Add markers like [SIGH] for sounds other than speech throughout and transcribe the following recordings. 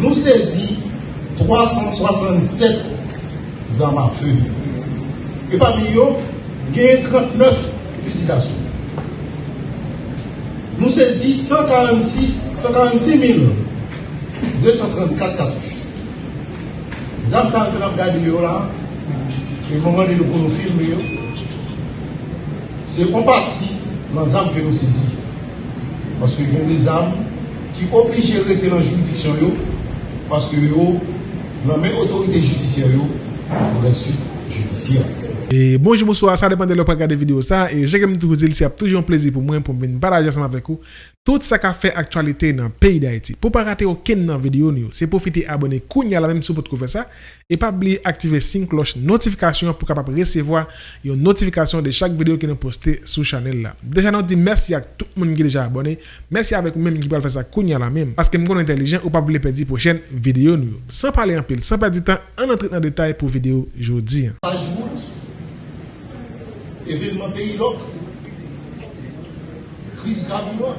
nous saisi 367 armes à feu. Et parmi eux, il y a 39 fusils d'assaut. Nous saisi 146, 146 234 cartouches. Les armes que nous avons là, et moment de nous filmer, c'est en partie les armes que nous saisissons. Parce qu'il y a des armes qui obligent de rester dans la juridiction parce que la même autorité judiciaire pour la suite judiciaire. E bonjou mousou a, sa depande lò pa gade video sa E jè kem tou zil si ap toujou an plezi pou mwen pou mwen barajan seman vek ou Tout sa ka fe aktualite nan peyi da iti Pou pa rate ou ken nan video ni ou Se profite abone kounya la menm sou pot kou fe sa E pa bli aktive sin kloch notifikasyon pou kapap resevoa Yon notifikasyon de chak video ki nou poste sou chanel la Deja nou di mersi ak tout moun ki deja abone Mersi avek ou menm ki pal fe sa kounya la menm Paske m kon entelijen ou pa bli pedi pou chen video ni ou San pale an pil, san pa di tan An entrit nan detay pou video jodi événement pays loc, crise carburant,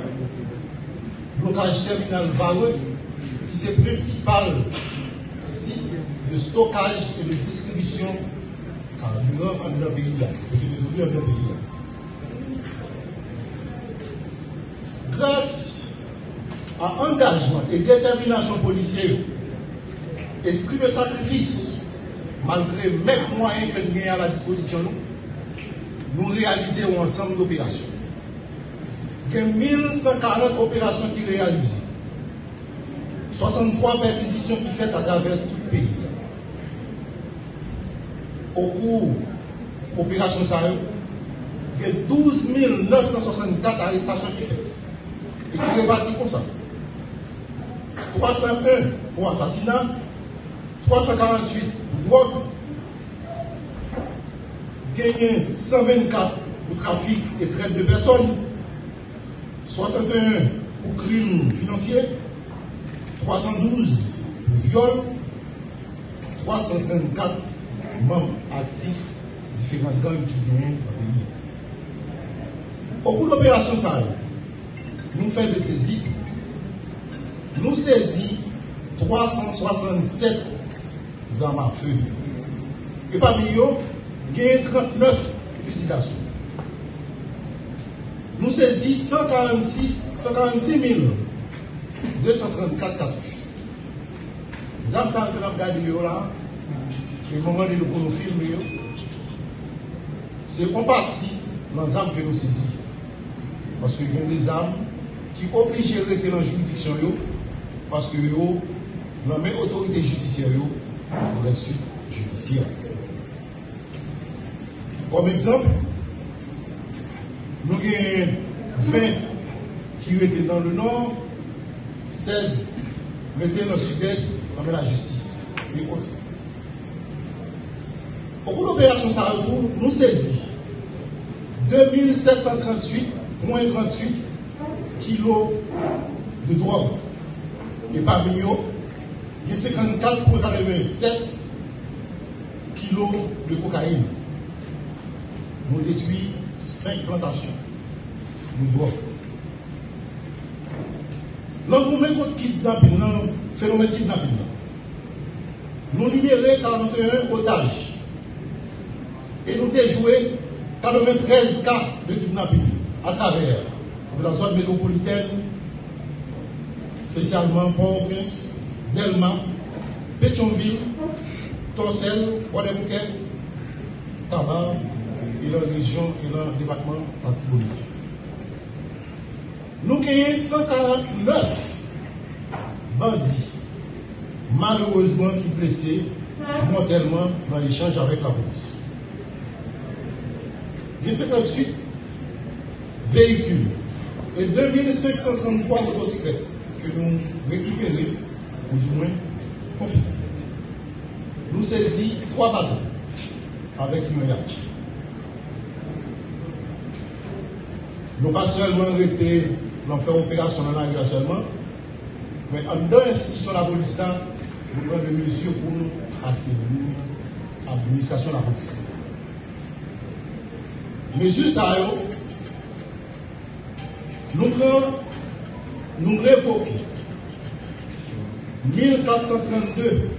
blocage terminal Vareux, qui est le principal site de stockage et de distribution carburant en le pays. Grâce à engagement et détermination policière, esprit de sacrifice, malgré les moyens que nous avons à la disposition, nous réalisons ensemble d'opérations. Il y a 1140 opérations qui réalisées. 63 perquisitions qui faites à travers tout le pays. Au cours de l'opération Sahel, il y a 12 964 arrestations qui faites. Et qui réparties comme ça. 301 pour assassinat, 348 pour drogue, gagné 124 pour trafic et traite de personnes, 61 pour crimes financiers, 312 pour viol, 334 membres actifs différentes gangs qui gagnent Au cours de l'opération Sahel, nous faisons de saisie, nous saisissons 367 armes à feu. Et parmi eux, a 39 fusils d'assaut. Nous saisissons 146, 146 234 cartouches. Les armes que nous avons regardé là, le moment de nous filmer, c'est en partie dans les armes que nous saisissons. Parce qu'il y a des armes qui obligent de rester dans la juridiction parce que la même autorité judiciaire pour la suite judiciaire. Comme exemple, nous avons 20 qui étaient dans le nord, 16 étaient dans le sud-est, dans la justice et autres. Au cours de l'opération Saratour, nous saisissons 2738,38 kilos de drogue. Et parmi eux, il y a 54,87 kilos de cocaïne nous détruisons cinq plantations. Nous devons. L'engouement contre kidnapping, le phénomène kidnapping, nous libérons 41 otages. Et nous déjouons 93 cas de kidnapping à travers la zone métropolitaine, spécialement Port-au-Prince, Delma, Pétionville, Torsel, Guadeloupe, Tabar, et la région et dans le département Antibonite. Nous avons 149 bandits, malheureusement, qui blessés mortellement dans l'échange avec la police. Il y a 58 véhicules et 2533 motocyclettes que nous récupérons, ou du moins confisqués. Nous saisissons trois bateaux avec une yacht. Nous pas seulement été dans faire opération dans la seulement, mais en deux institutions de la police, nous prenons des mesures pour nous assainir l'administration de la police. Mesures ça, nous prenons, nous révoquons 1432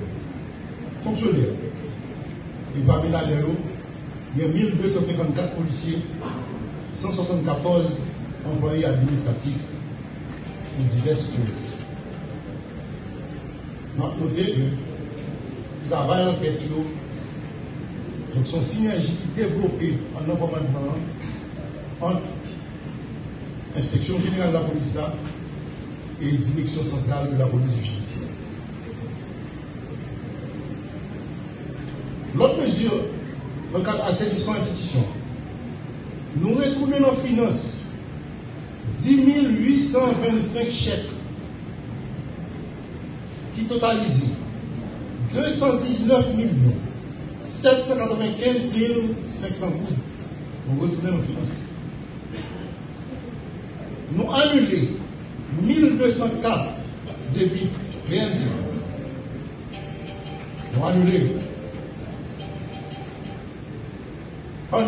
fonctionnaires. Et parmi là, il y a 1254 policiers, 174 employés administratifs pour diverses causes. Notez que le travail en tête, donc son synergie développée en commandement entre l'inspection générale de la police et direction centrale de la police judiciaire. L'autre mesure, le cadre d'assainissement institution, nous retournons en finance 10 825 chèques qui totalisent 219 millions 795 500 gouttes. Nous retournons en finance. Nous annulons 1204 débits réalisés. Nous annulons en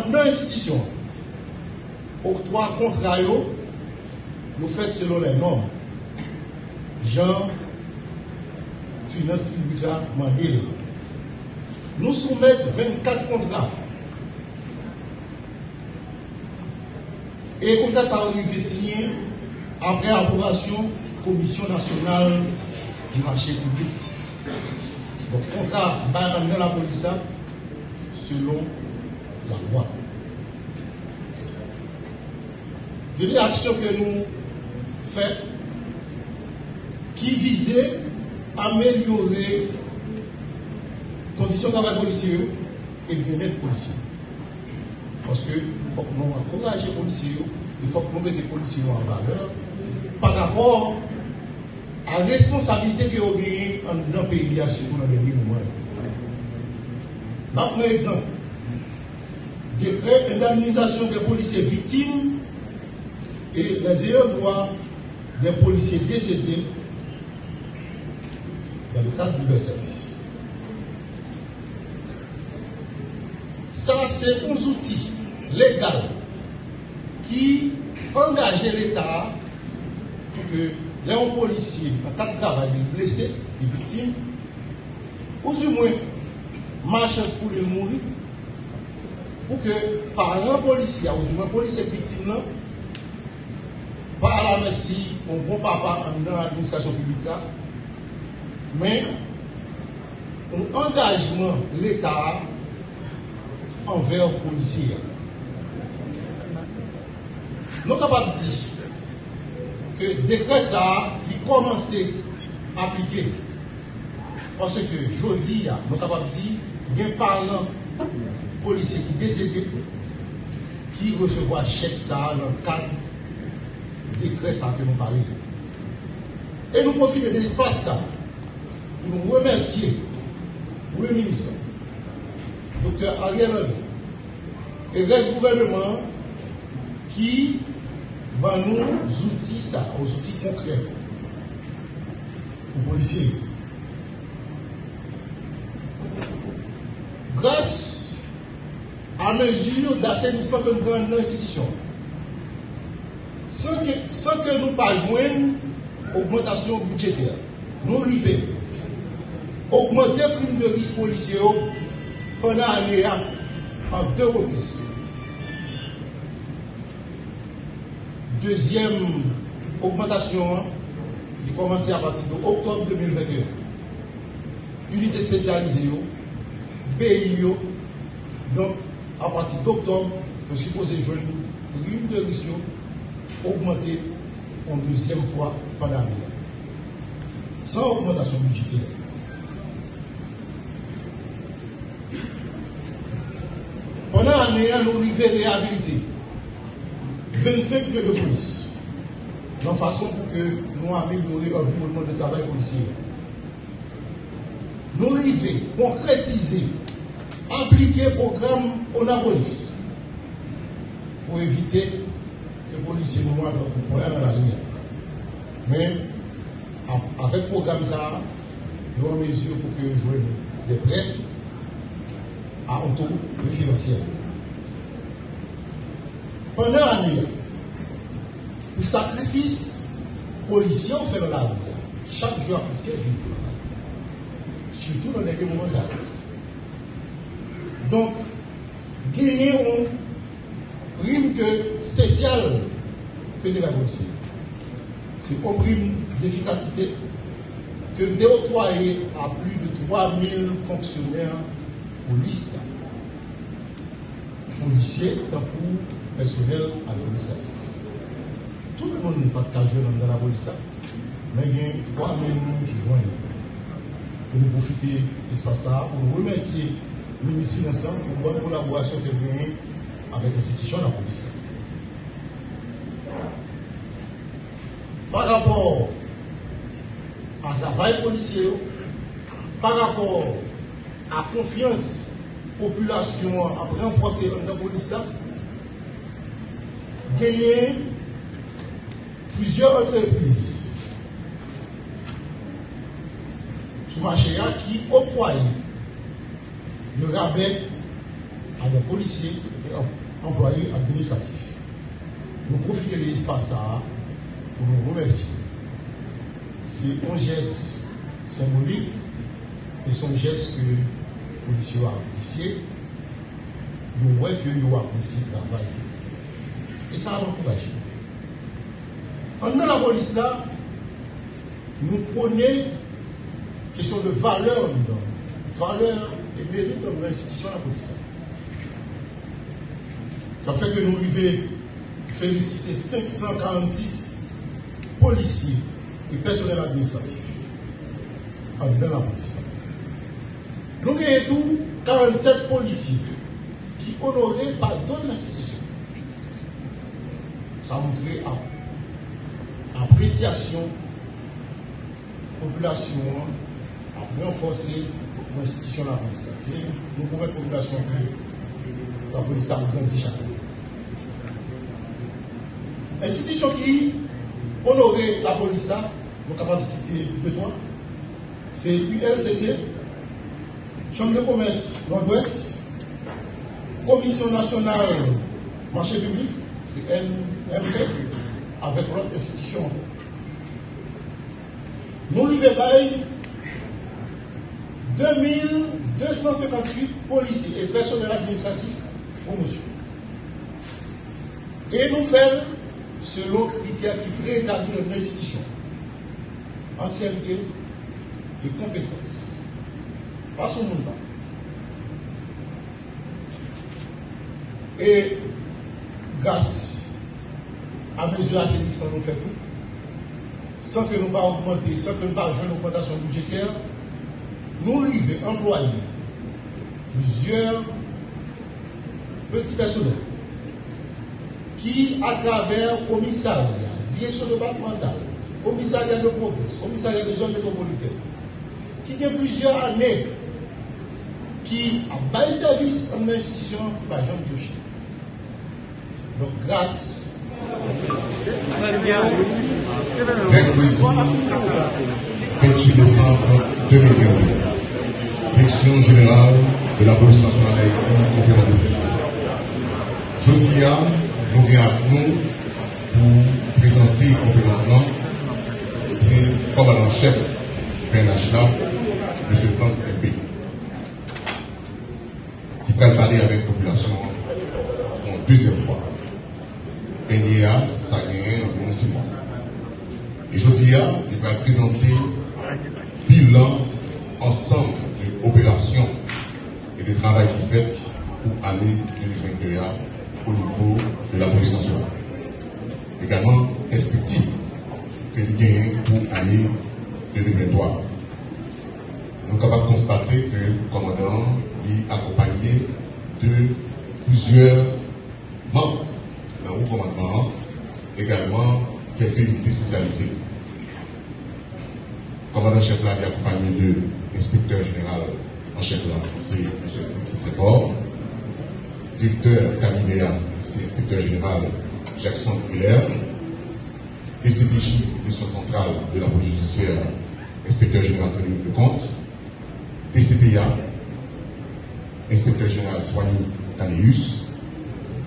institution, octroi contrat, nous faites selon les normes. Jean, finance publique, mandil. Nous soumettons 24 contrats. Et comme ça, arrive signé après approbation Commission nationale du marché public. Donc, contrat dans la police selon la loi. De actions que nous faisons qui visaient à améliorer les conditions de travail policier et le bien-être policier. Parce que faut que nous encouragions les policiers, il faut que nous mettions les policiers en valeur par rapport à la responsabilité que ont gagnée dans notre pays ce dans les moments. Maintenant, exemple décret d'indemnisation des policiers victimes et les ayants droit des policiers décédés dans le cadre de leur service. Ça, c'est un outil légal qui engage l'État pour que les policiers, en cas de travail, les blessés, les victimes, ou du moins, marchent pour les mourir, pour que par un policier, ou du moins policier victime, la merci, on bon papa dans l'administration publique, mais un engagement de l'État envers les policiers. Nous sommes capables de dire que le décret ça, il commence à appliquer. Parce que je dis, nous sommes capables de dire, il y a un parlant policier qui décédé, qui recevra chèque ça dans le cadre décret ça que nous parlons. Et nous profitons de l'espace ça pour nous remercier le ministre, docteur Ariel Henry, et le gouvernement qui va nous outils ça, aux outils concrets pour les policiers. Grâce à mesure d'assainissement que nous prenons dans l'institution, sans que, sans que nous pas joindre augmentation budgétaire, nous arrivons augmenter le prime de risque policier pendant l'année en deux reprises. Deuxième augmentation qui commence à partir de octobre 2021. Unité spécialisée, BIO, donc à partir d'octobre, nous supposons une prime de risque augmenter en deuxième fois pendant l'année. Sans augmentation budgétaire. Pendant l'année, nous avons réhabilité 25 lieux de police. De façon pour que nous améliorions l'environnement de travail policier. Nous arrivons concrétiser, appliquer le programme Onapolis pour éviter que les policiers nous voient dans la lumière. Mais avec le programme, ça, nous avons mesure pour que jouions des prêts à un taux financier. Pendant l'année, le sacrifice policier fait dans la chaque jour à presque vivre. surtout dans les moments ça. Donc, gagner une prime spéciale que de la police. C'est prime d'efficacité que déployé à plus de 3000 fonctionnaires police, policiers, tant pour personnel administratif. Tout le monde n'est pas casual dans la police, mais il y a 3000 personnes qui joignent. Et nous profiter de l'espace pour remercier le ministre Finance pour la bonne collaboration qu'il a avec l'institution de la police. Par rapport à travail policier, par rapport à confiance population à renforcer dans la police, gagner plusieurs entreprises sur marché qui octroient le rabais à des policiers et employés administratifs. Nous profitons de l'espace nous remercier. C'est un geste symbolique et son geste que les policiers ont apprécié. Nous voyons que nous apprécié le travail. Et ça a encouragé. En dans la police là, nous prenons question de valeur, valeur et mérite de l'institution de la police. Ça fait que nous arrivons féliciter 546 policiers et personnel administratif en la police. Nous avons tout 47 policiers qui honorés par d'autres institutions. Ça montre appréciation population a renforcé l'institution de la police. Nous pouvons être population la police a grandi chaque année. L'institution qui honorait la police, nous sommes capables de citer. C'est ULCC, Chambre de commerce Nord-Ouest, Commission nationale marché public, c'est NMP, avec l'autre institution. Nous lui 2258 policiers et personnels administratifs promotion. Et nous faisons selon critères qui préétablit une institution. Ancienneté et compétences. Pas son monde. Et grâce à mesure d'assainissement, nous faisons sans que nous pas augmenter, sans que nous pas jouer une augmentation budgétaire, nous arrivons à employer plusieurs petits personnels qui, à travers commissariat, direction départementale, commissariat de province, commissariat de zone métropolitaine, qui a plusieurs années, qui a bas service en institution jambe de Chine. Donc, grâce. Mercredi 28 décembre 2022, Direction générale de la police nationale d'Haïti, conférence de presse. Jeudi, nous avons nous pour présenter la conférence c'est le commandant-chef PNH là, M. France MP, qui va parler avec la population en deuxième fois. NIA, ça a gagné environ six mois. Et je dis, il va présenter bilan ensemble de opérations et de travail qui fait pour l'année 2021 au niveau de la police nationale. Également, perspective que nous pour l'année 2023. Nous sommes capables de constater que le commandant est accompagné de plusieurs membres dans le commandement, également quelques unités spécialisées. Le commandant chef là est accompagné de l'inspecteur général en chef là, c'est M. Séfort, directeur cabinet, c'est l'inspecteur général Jackson Hiller, DCPJ, direction centrale de la police judiciaire, inspecteur général Frédéric Lecomte, DCPA, inspecteur général Joigny Caneus,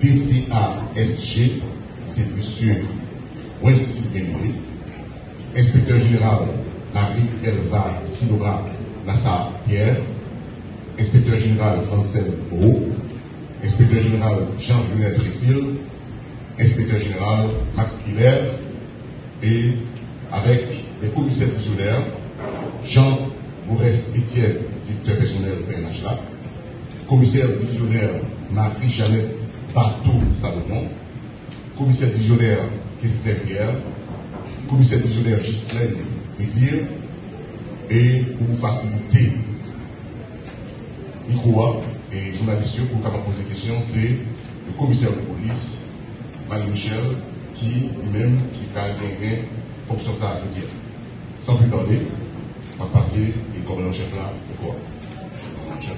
DCASG, c'est M. Wensi Benoué, inspecteur général Marie Elva Silora Nassar Pierre, inspecteur général Francel Beau, inspecteur général Jean-Julien Tressil, inspecteur général Max Hiller, et avec des commissaires titulaires, Jean Maurice Etienne, directeur personnel PNHLA, commissaire divisionnaire Marie-Jeannette Bateau Salomon, commissaire divisionnaire Christine Pierre, commissaire divisionnaire Ghislaine Désir, et pour faciliter micro et journaliste pour capable poser des questions, c'est le commissaire de police, Marie Michel, qui lui-même qui a gagné fonction ça, je veux dire. Sans plus tarder, on va passer et commandant chef là, de quoi chef.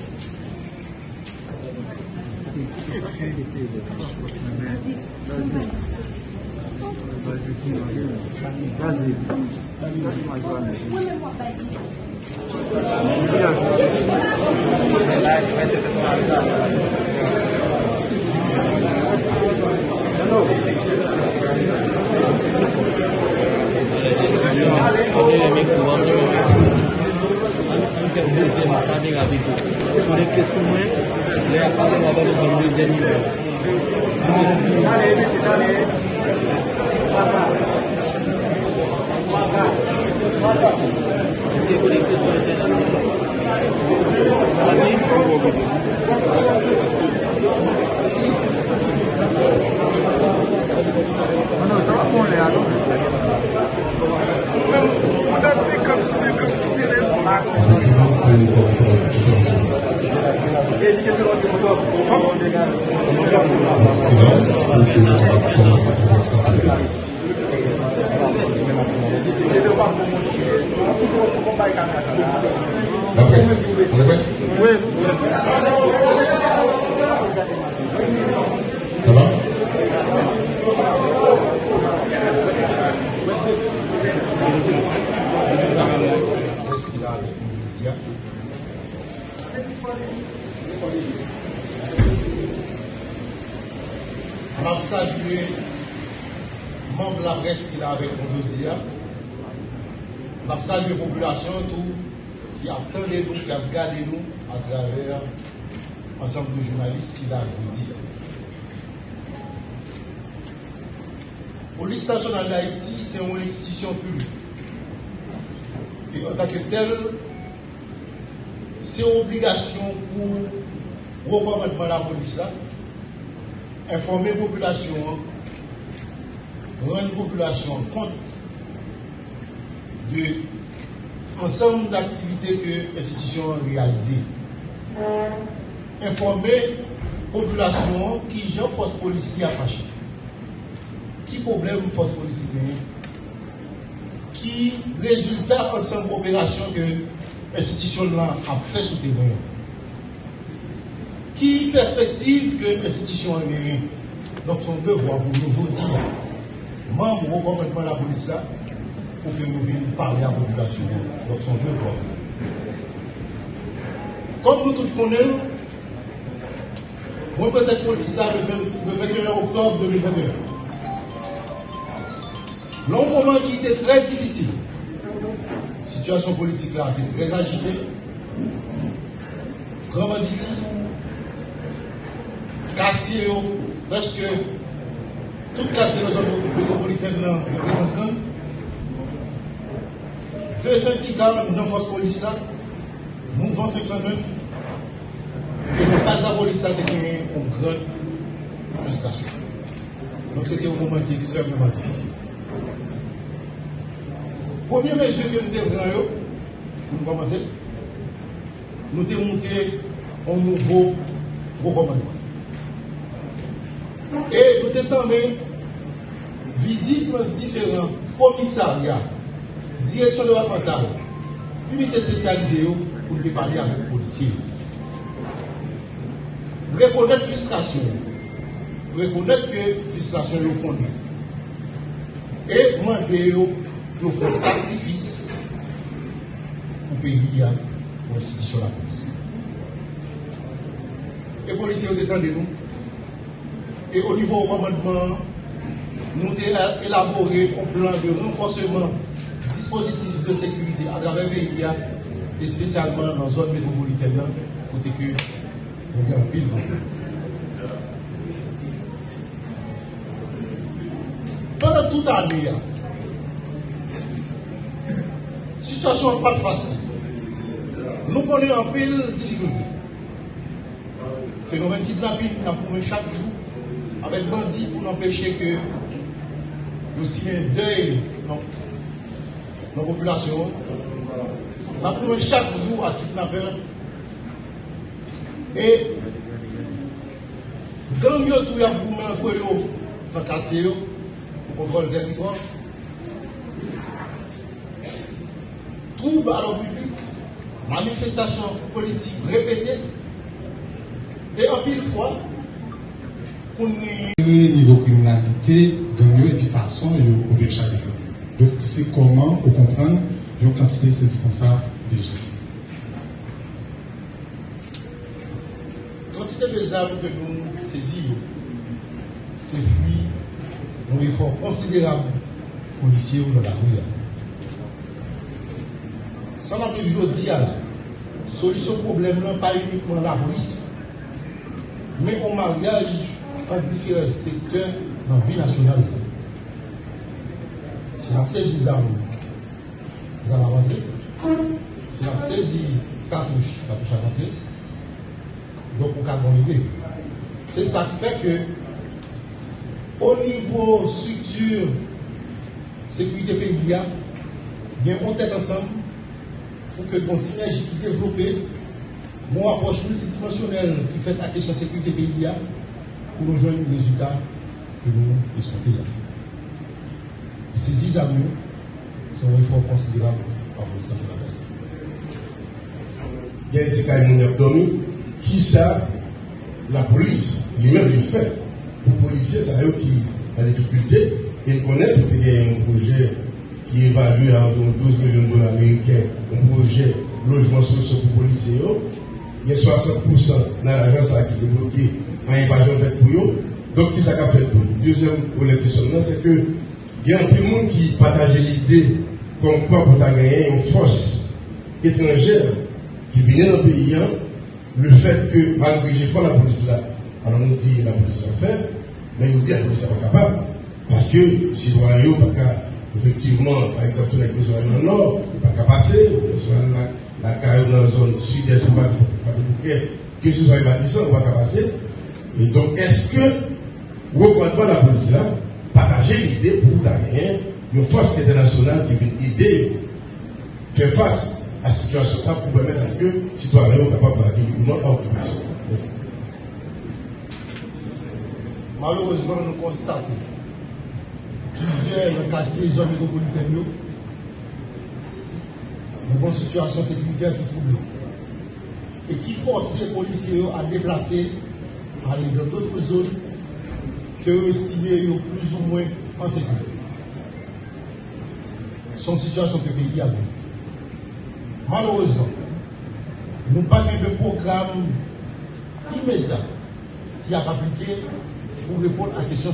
Les questions, niveau. C'est connecté sur le de Silence, que c'est bien. La presse, on prêt Ça va Qu'est-ce qu'il a avec Indonésia On membre de la presse qu'il a avec aujourd'hui. On a salué la population tout, qui attendait nous, qui a regardé nous à travers l'ensemble de journalistes aujourd'hui. La police nationale d'Haïti, c'est une institution publique. Et en tant que tel, c'est une obligation pour recommandement de la police, là, informer la population, rendre la population compte de l'ensemble d'activités que l'institution a réalisées. Informer la population qui j'ai force policière fâcher. Qui problème force policière qui résultat ensemble opération que l'institution a fait sous terrain. Qui perspective que l'institution a. Donc son devoir pour nous aujourd'hui, membre au gouvernement de la police là, pour que nous venions parler à la population. Donc son devoir. Comme nous tous connaissons, moi peut-être police ça le 21 octobre 2021. Long moment qui était très difficile. Situation politique là était très agitée. Grand banditisme. Quartier, presque tout quartier de la zone métropolitaine là, de présence grande. Deux syndicats dans force police là, mouvement 509, et pas la police là, c'était une grande frustration. Donc c'était un moment qui est extrêmement difficile. Première mesure que nous pour nous commencer, nous devons monter un nouveau recommandement. Et nous devons visite différents commissariats, direction la unité spécialisée pour nous parler avec les policiers. Reconnaître frustration, reconnaître que frustration est fondée. Et demander nous faisons sacrifice pour payer pour l'institution de la police. Et les policiers ont étendu nous. Et au niveau du commandement, nous avons élaboré un plan de renforcement dispositif de sécurité à travers le pays et spécialement dans la zone métropolitaine, côté que on a un pile. Pendant toute l'année, la situation n'est pas facile. Nous connaissons un pile difficulté. Phénomène kidnapping, nous avons chaque jour avec bandits pour empêcher que le signe deuil la population. Nous avons chaque jour à kidnapper. Et quand nous avons pour dans le quartier, pour contrôler le territoire, trouble à l'ordre public, manifestations politiques répétées, et en pile fois, nous. Niveau criminalité, gang et puis façon, il y a chaque jour. Donc, c'est au quantité de saisies comme ça déjà. Quantité des armes que nous saisissons, c'est fruit d'un effort considérable policier dans la rue. Ça n'a plus aujourd'hui la solution problème, non pas uniquement la police, mais au mariage en différents secteurs dans la vie nationale. Si on saisi les armes, vous allez rentrer. Si on saisi cartouche, cartouche à rentrer. Donc, on peut arriver. C'est ça qui fait que, au niveau structure, sécurité pays, il y a une tête ensemble pour que ton synergie qui développée, mon approche multidimensionnelle qui fait la question de sécurité pays, pour nous joindre le résultat que nous escomptons. Ces 10 amis sont un effort considérable par le la Il y a des cas qui ça, la police, lui-même, il fait. Les policiers, c'est eux qui ont des difficultés. Ils connaissent qu'il y a un projet qui évalue à environ 12 millions de dollars américains, un projet logement social pour les policiers. Il y a 60% dans l'agence qui est débloqué en évasion faite pour eux. Donc, qui ça fait pour eux? Deuxième problème qui c'est que il y a un peu de monde qui partage l'idée comme quoi pour gagner une force étrangère qui vient dans le pays, hein, le fait que malgré j'ai fait la police là, alors on dit la police l'a fait, mais on dit la police n'est pas capable. Parce que si vous voyez, pas effectivement, par exemple, on a besoin dans le nord, pas qu'à passer, la, carrière dans la zone sud-est, pas de que ce soit les bâtisseurs, on va pas passer. Et donc, est-ce que, reconnaître la police là, partager l'idée pour gagner une force internationale qui vient aider, faire face à cette situation ça pour permettre à ce que les citoyens soient capables de librement à l'occupation. Merci. Malheureusement, nous constatons plusieurs quartiers, zones métropolitaines, nous une situation sécuritaire qui trouble et qui force les policiers à déplacer, à aller dans d'autres zones que estimez plus ou moins en sécurité. Son situation le pays a Malheureusement, nous n'avons pas de programme immédiat qui a appliqué pour répondre à la question.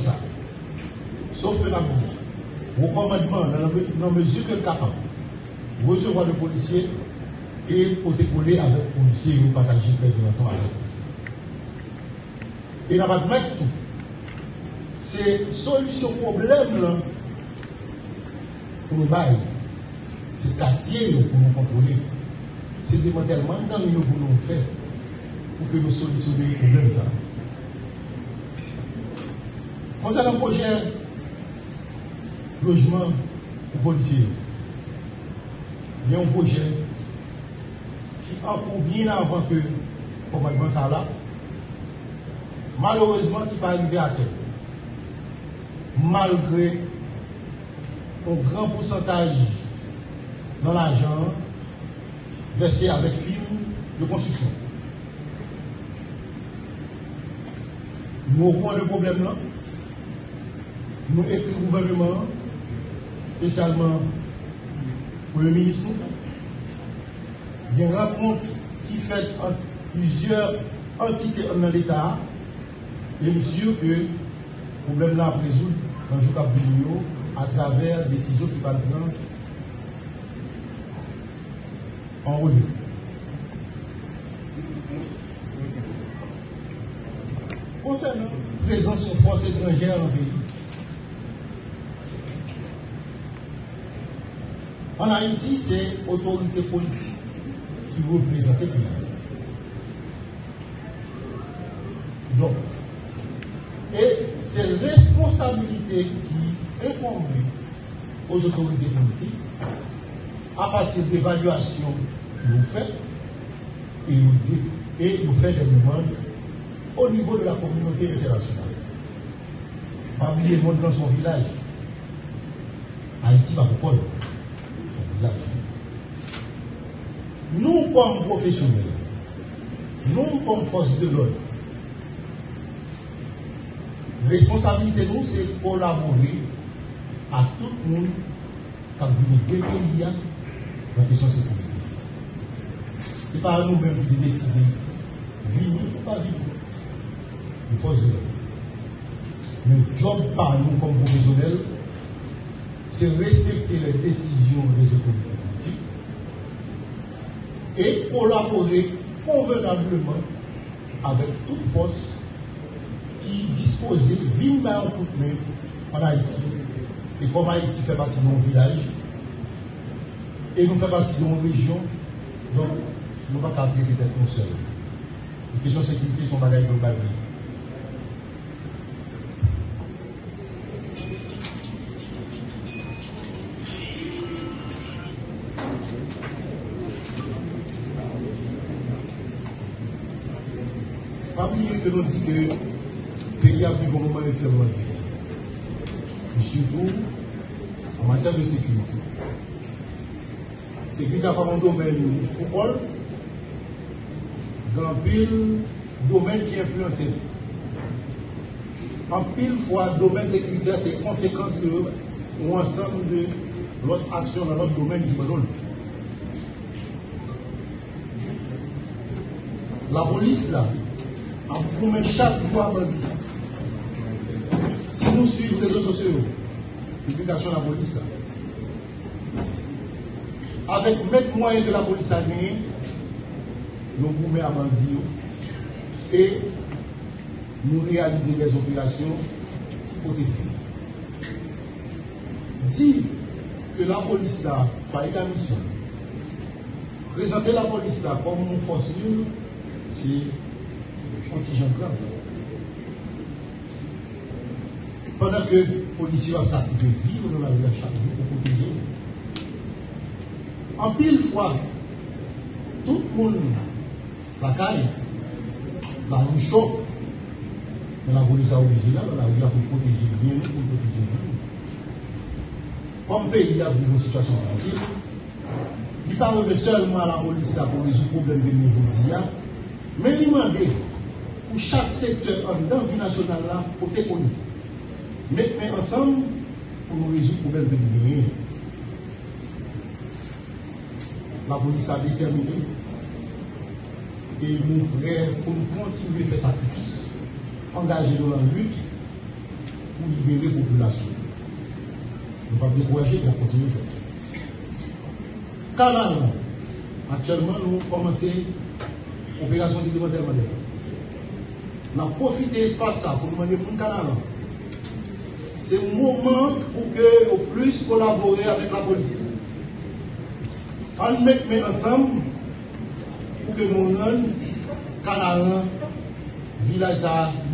Sauf que l'on dit, au commandement, dans la mesure que capable, recevoir le policier et coller avec le policier et partager le ensemble avec Et nous avons tout c'est solution problème pour nous bailler. C'est quartier pour nous contrôler. C'est démantèlement gang pour nous faire pour que nous solutionnions les problèmes. Concernant le projet logement pour policiers, il y a un projet qui encore bien avant que le commandement ça là, malheureusement qui pas arrivé à terre malgré un grand pourcentage dans l'argent versé avec film de construction. Nous, point de problème là, nous écrivons au gouvernement, spécialement pour le ministre, il y a une rencontre qui fait entre plusieurs entités dans l'État, et sûr que le problème là à résoudre dans le jour à travers des décisions qui vont prendre en revue. Concernant la présence de forces étrangères le pays, en Haïti, c'est l'autorité politique qui représente le. Donc, et c'est responsabilité qui incombe aux autorités politiques à partir d'évaluations que vous faites et vous, faites des demandes au niveau de la communauté internationale. Parmi les monde dans son village, Haïti va beaucoup son. Nous, comme professionnels, nous, comme force de l'ordre, responsabilité nous, c'est collaborer à tout le monde qui a dans la question de sécurité. Ce n'est pas à nous-mêmes qui décider vivre ou pas vivre. Une force de l'ordre. Le job par nous comme professionnels, c'est respecter les décisions des autorités politiques et collaborer convenablement avec toute force qui disposait de main en Haïti. Et comme Haïti fait partie de mon village, et nous fait partie de mon région, donc nous ne pouvons pas garder tête nous seuls. Les questions de sécurité sont bagailles globales. Pas oublier que nous dit que le pays a plus bon moment extrêmement difficile. Surtout en matière de sécurité. Sécurité a un domaine Paul, dans pile domaine qui influence. En pile fois, domaine sécuritaire, c'est conséquence de ou ensemble de l'autre action dans l'autre domaine me donne. La police, là, en promet chaque jour à nous suivons les réseaux sociaux, publication de la police, avec mettre moyen de la police à gagner, nous vous mettons à bandit et nous réaliser des opérations pour défier. Dire que la police là, failli la mission, présenter la police comme une force c'est contingent grave. Que les policiers ont de vivre dans la vie chaque jour pour protéger. En pile fois, tout le monde, la caille, la rue chaud, mais la police a obligé là, la rue là pour protéger bien, pour protéger bien. Comme pays a une situation difficile, il ne parle pas seulement à la police pour résoudre le problème de niveau mais il demande pour chaque secteur en dans vie nationale là pour. Mettons ensemble pour nous résoudre le problème de l'humanité. La police a déterminé et nous prêts pour nous continuer à faire sacrifice, engager dans la lutte pour libérer la population. Nous ne pas décourager, va continuer à faire. Canal, actuellement, nous commençons l'opération de démantèlement Nous avons profité de l'espace pour demander pour le canal. C'est un moment pour que nous puissions collaborer avec la police. On met ensemble pour que nous rendions canal village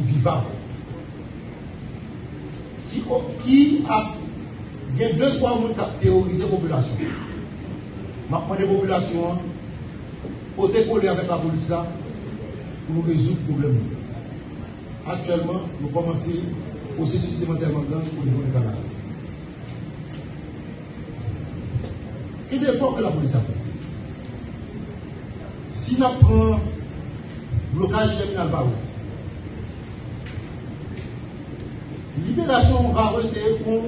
vivable. Qui, a il y deux, trois personnes qui ont théorisé la population. Maintenant, les populations, pour coller avec la police, pour nous résoudre le problème. Actuellement, nous commençons démantèlement grand pour le niveau du Canada. Quel effort que la police a fait Si nous prenons blocage terminal par libération rare, c'est pour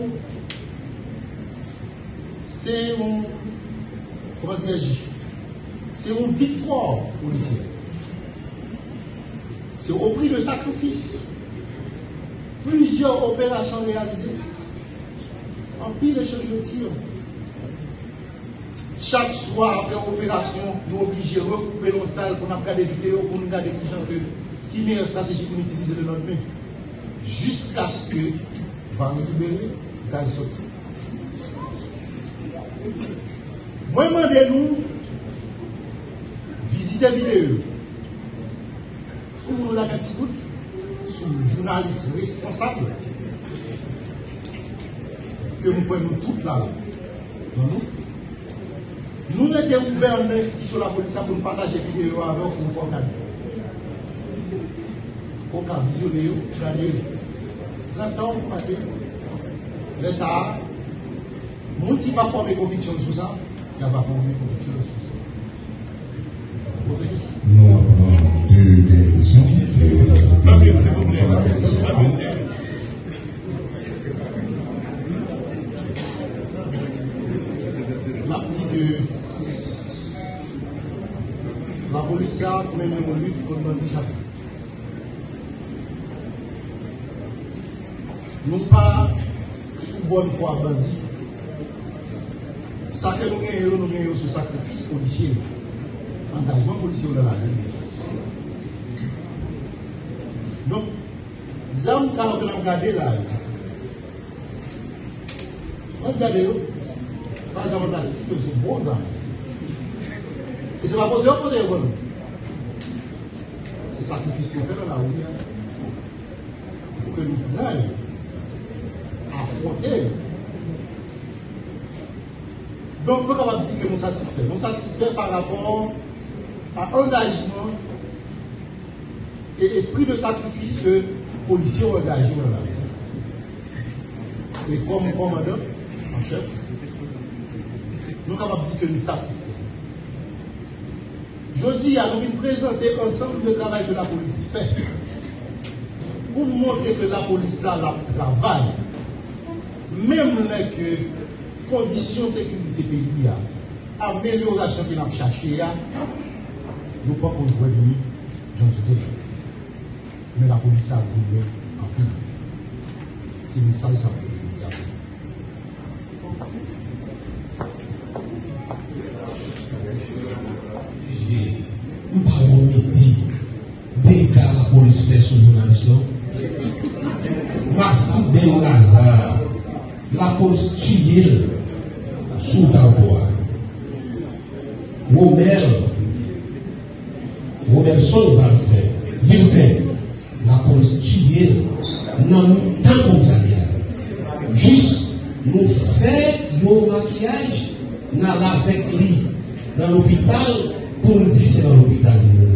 c'est un, comment c'est une victoire policière. C'est au prix de sacrifice. Plusieurs opérations réalisées. En pile de tir. chaque soir après opération, nous obligés de recouper nos salles pour nous regarder des vidéos, pour nous regarder des gens que qui meilleure stratégie pour utiliser de notre main. Jusqu'à ce que va nous libérer, gaz sorti. Moi, demandez-nous visiter vidéo. Sous nous la sous sous journaliste responsable, que nous prenons toute la non, nous. Nous étions ouverts en institution de la visionner, regarder. Maintenant, vous partez. Laisse ça. Moun qui va former conviction sur ça, il va former conviction sur ça. Nous avons deux questions. La petite la police a mené une lutte contre l'antichapitre. Nous pas sous bonne foi bandit. Ça que nous gagnons, nous gagnons sacrifice policier. Engagement policier dans la rue. Donc, zam ça que nous regardons là. Regardez, pas en plastique, c'est bon zam. Et c'est pas pour Dieu, pour Dieu, C'est sacrifice qu'on fait dans la rue. Pour que nous puissions affronter. Donc, nous sommes dire que nous satisfaits. Nous satisfaits par rapport à l'engagement et esprit de que les policiers ont engagé dans la vie. Et comme commandant en chef, nous sommes capables de dire que nous satisfaits. Je dis à nous présenter ensemble le travail que la police fait pour montrer que la police a le travail, même les conditions de sécurité pays, amélioration qu'il a cherché, nous ne pouvons pas jouer de nous, mais la police a voulu en plus. C'est une message ça Nous parlons de dégâts la police fait sur les journalistes. Massi Ben Lazare, la police tue sous la voie. Vincent, la konstituye nan nou tan kon sa gen. Jist nou fè yon makyaj nan la vek li nan l'opital pou nou di se nan l'opital nou.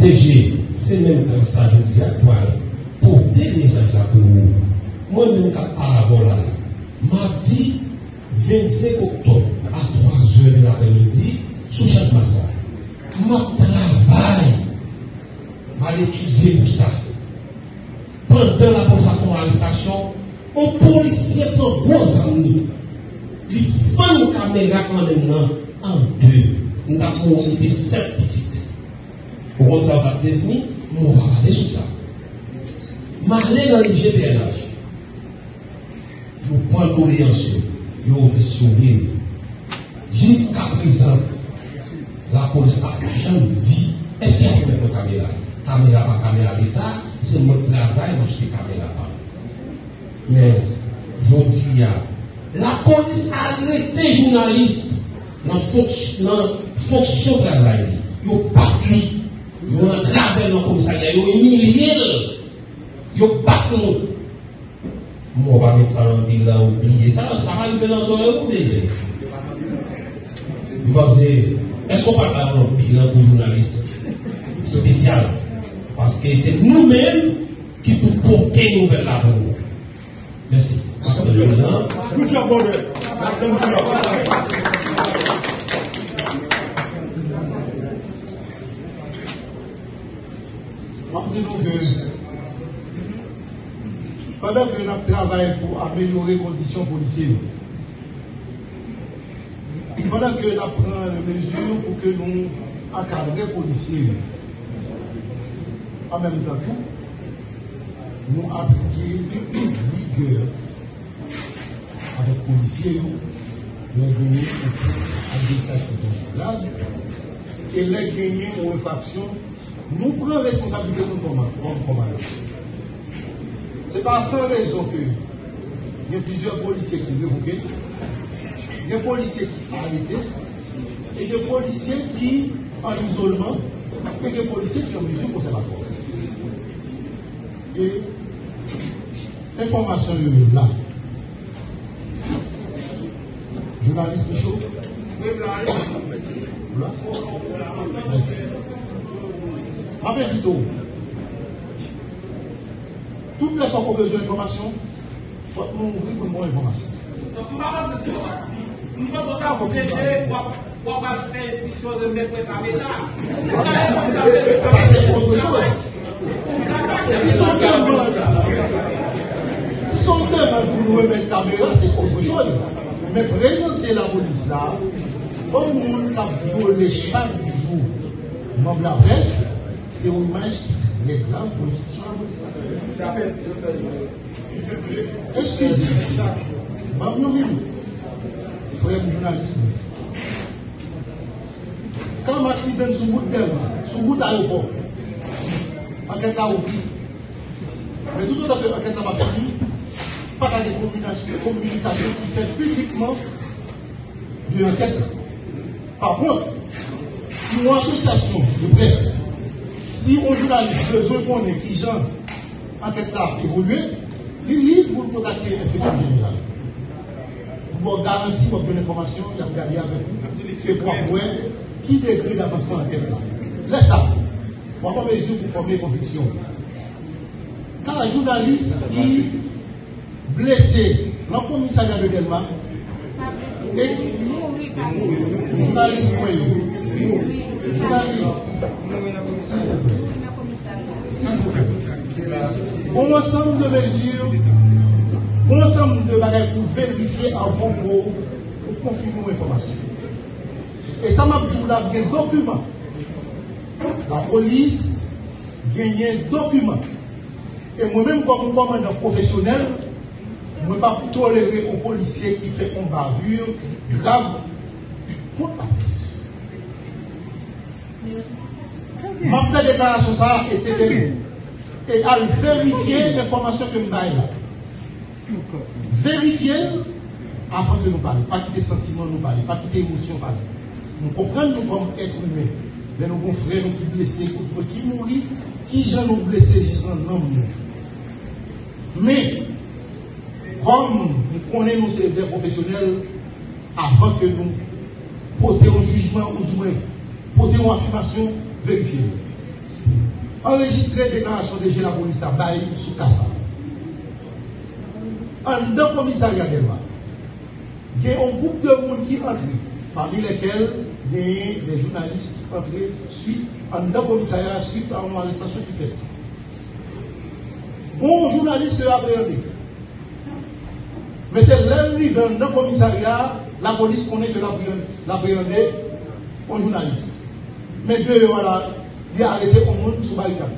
Deje, se men nan sa joun di akwal pou te mesaj la pou nou. Mwen men kap aravon la. Mardi 25 oktob a 3 juen de la benedi sou chak masa. Mwen travay m'a étudié pour ça. Pendant la police a fait l'arrestation, un policier prend gros amis. Il fait une caméra quand en deux. Nous avons mouru de sept petites. Ça va devenir, on va regarder sur ça. Dans l'IGPNH. Vous prenez l'audience, vous auditionnez. Jusqu'à présent, la police a jamais dit est-ce qu'il y a une caméra? Caméra pas caméra d'État, c'est mon travail, moi je dis caméra pas. Mais, je dis, la police a arrêté journaliste dans la fonction travail. Ils ont pas pris. Ils ont entravé dans le commissariat. Ils ont humilié. Ils ont pas pris. Moi, on va mettre ça dans le bilan, oublier ça. Ça va arriver dans le déjà. Il va dire, est-ce qu'on parle d'un bilan pour journaliste spécial Parce que c'est nous-mêmes qui pouvons porter nous. Merci. Brother. Disons que pendant que nous travaillons pour améliorer les conditions policières, pendant que nous prenons les mesures pour que nous encadrions les policiers, en même temps, nous appliquons rigueur [COUGHS] avec les policiers nous gagné un administratif consulable. Et les gagnés en infraction, nous prenons responsabilité comme commandant. Ce n'est pas raison que il y a plusieurs policiers qui révoqués, il des policiers qui arrêtés, et des policiers qui en isolement, et des policiers qui en mesure conservatoire. Et l'information est là. Journaliste Michaud Là Merci. Toutes les fois qu'on a besoin d'informations, il faut nous ouvrir pour information. Donc, nous avons ce si nous vous aider pour faire ces choses de mettre la caméra. Ça, c'est autre chose. Si son son demande pour nous remettre caméra, c'est autre chose. Mais présenter la police là, comme monde qui a violé chaque jour membre de la presse, c'est une image qui est grave pour de la police. Excusez-moi. Bah, non. Il faut être journaliste. Quand Maxime vient sur route d'elle, sur route d'aéroport, enquête à ouvrir. Mais tout à fait, enquête à ma famille, pas de communication, communication qui fait publiquement de l'enquête. Par contre, si une association de presse, si un journaliste besoin qu'on ait qui gens enquête a évolué, il est libre pour contacter l'inspecteur général. Pour garantir votre information, il a regardé avec vous, et pour voir qui décrit l'avancement de l'enquête là? Laisse ça. On va pas mesure pour former conviction. Quand un journaliste qui blessé le commissariat de Delma, et journaliste, journaliste, bon ensemble de mesures, bon ensemble de bagages pour vérifier un bon mot, pour confirmer l'information. Et ça m'a dit là, il y a un document. La police gagne un document. Et moi-même, comme commandant professionnel, je ne peux pas tolérer aux policiers qui fait une bavure grave contre la police. Ma fait déclaration ça et. Et à vérifier l'information que nous avons là. Vérifier avant de nous parler. Pas quitter sentiments nous parler, pas quitter émotion parler. Nous comprenons nous comme être humain. Mais nos bons frères nous qui blessés, qui mourir, qui gens nous blessés juste en nom. Mais, comme nous connaissons ces des professionnels, avant que nous portions un jugement ou du moins portions une affirmation, vérifier. Enregistrer déclaration de la police à Baye sous Kassa. En deux commissariats de loi, il y a un groupe de monde qui entre, parmi lesquels il y a des journalistes qui entrent suite en deux commissariats suite à une arrestation qui fait. Bon journaliste qui a appréhendé. Mais c'est l'ennemi dans le commissariat, la police connaît que l'appréhender un journaliste. Mais deux, voilà, il a arrêté au monde sous barricade.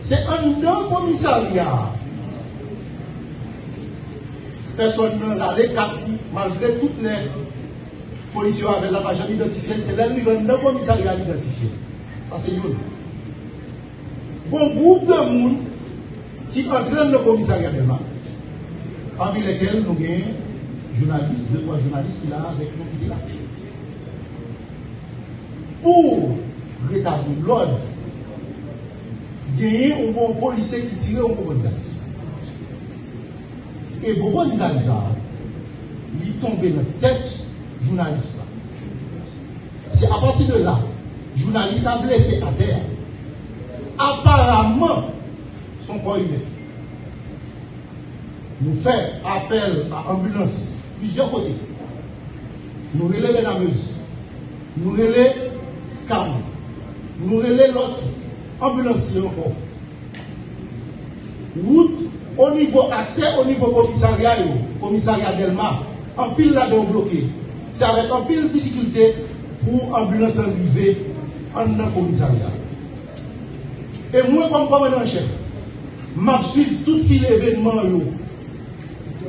C'est un non commissariat. Personne n'a quatre, malgré toutes les policiers avec la page identifiée, c'est l'ennemi dans le commissariat identifié. Ça, c'est une. Bon groupe de monde qui entraîne le commissariat de là, parmi lesquels nous avons journalistes, deux, trois journalistes qui là avec nous qui là. Pour rétablir l'ordre, il y a un bon policier qui tire un bon gaz. Et bon gaz, il est tombé dans la tête journaliste. C'est à partir de là, journaliste a blessé à terre. Apparemment, son corps humain. Nous faisons appel à l'ambulance, plusieurs côtés. Nous relevons la Meuse. Nous relevons Cam. Nous relevons l'autre ambulancier encore. Route au niveau accès au niveau commissariat, commissariat Delma, en pile là-dedans bloqué. C'est avec en pile difficulté pour l'ambulance arriver en commissariat. Et moi, comme commandant chef, je suis tout fil événement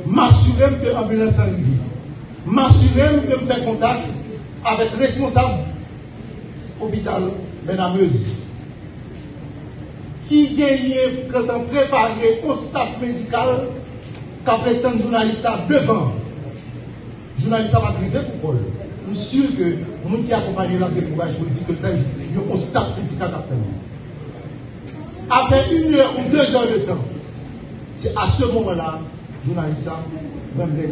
m'assurer que l'ambulance arrive. M'assurer que je fais contact avec le responsable hôpital Benameuse qui gagne quand on prépare au staff médical qu'à prétendre journaliste devant. Journaliste va priver pour quoi Je suis sûr que les gens qui accompagnent la décourage politique, ils ont un staff médical Après une heure ou deux heures de temps, c'est à ce moment-là, journaliste, même les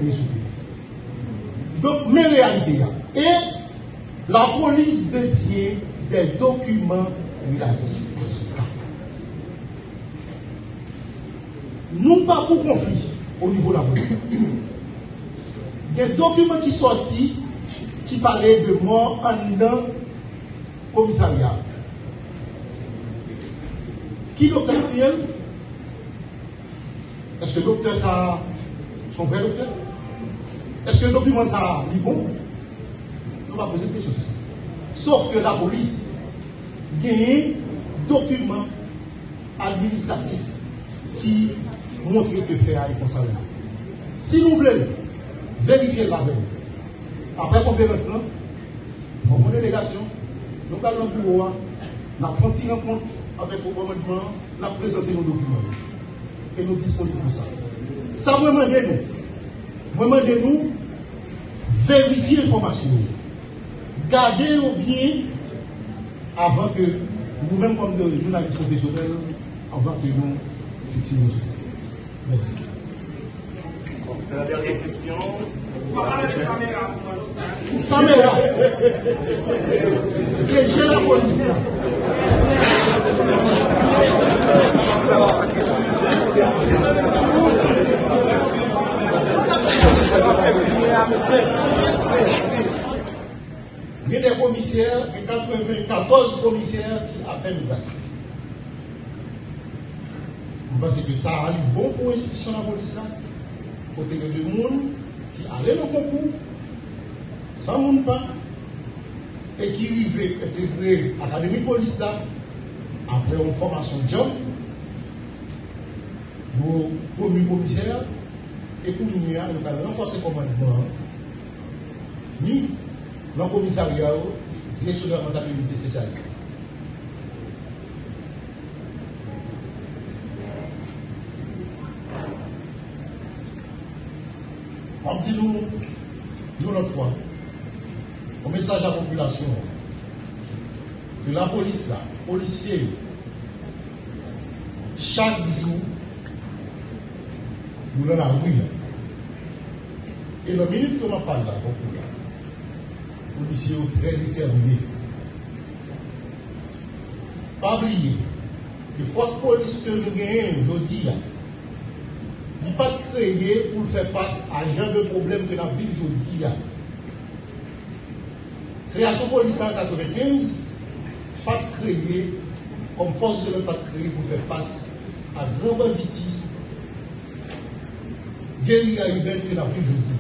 Donc, mes réalités, et la police détient des documents relatifs à ce cas. Nous pas pour conflit au niveau de la police. Des documents qui sortis qui parlaient de mort en dedans commissariat. Qui docteur Ciel Est-ce que le docteur ça son vrai docteur? Est-ce que le document ça dit bon? On va poser des questions sur ça. Sauf que la police gagne document administratif qui montre que fait à concerné. Si vous voulez vérifier la veille, après conférence, nous avons une délégation, nous allons au bureau, nous avons fait une rencontre avec le gouvernement, nous avons présenté nos documents et nous disposons pour ça. Ça vous demande nous, vous demandez nous vérifier l'information, garder au bien avant que nous-mêmes, comme journalistes professionnels, avant que nous tout ça. Merci. C'est la dernière question. Caméra. Caméra. J'ai la police. Il y a des commissaires, il y a 94 commissaires qui appellent là. Je pense que ça a bon pour l'institution de la police là. Il faut que des gens qui allaient au concours, sans monde pas, et qui arrivaient intégrer l'académie de police après une formation de job, pour premier commissaire, et pour nous, nous allons renforcer le commandement, ni dans le commissariat, direction de la comptabilité dit nous, notre fois, un message à la population, que la police là, policiers, chaque jour, nous dans la rue. Et la minute que l'on parle là, beaucoup là, policiers très déterminés. Pas oublier que force police que nous gagnons aujourd'hui n'est pas créé pour faire face à genre de problème que nous vivons aujourd'hui. Création police en 1995, pas créé comme force de l'ordre, pas créé pour faire face à grand banditisme, guérilla urbaine que nous vivons aujourd'hui.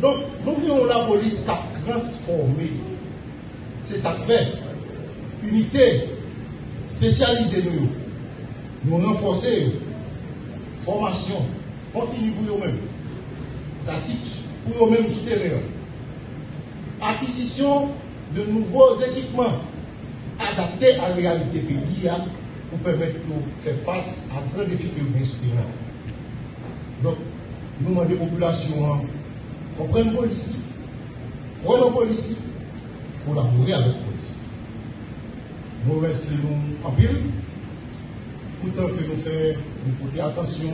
Donc, nous voyons la police qui a transformé. C'est ça que fait. Unité spécialisée nous. Nous renforcer formation continue pour eux-mêmes, pratique pour eux-mêmes souterrains, acquisition de nouveaux équipements adaptés à la réalité pays pour permettre de faire face à grands défis que nous souterrains. Donc, nous demandons aux populations, comprennent la police, prenons la police, collaborer avec la police. Nous remercions en pile pourtant que nous faisons, nous porter attention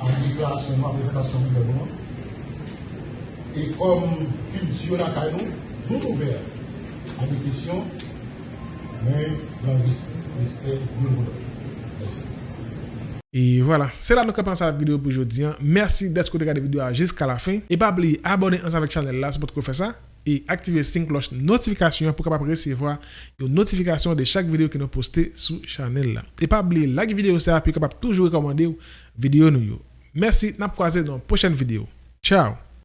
à la déclaration, à la présentation du gouvernement. Et comme culture la nous, nous ouverts à des questions, mais dans respect de nous. Merci. Et voilà, c'est là que nous commençons la vidéo pour aujourd'hui. Merci d'être regardé la vidéo jusqu'à la fin. Et pas oublier ensemble avec la chaîne là, c'est pour faire ça. et activer cette cloche notification pour capable recevoir une notification de chaque vidéo que nous postez sur channel là. Et pas oublier la vidéo ça puis capable toujours recommander vidéo nous. Merci, n'a croisé dans une prochaine vidéo. Ciao.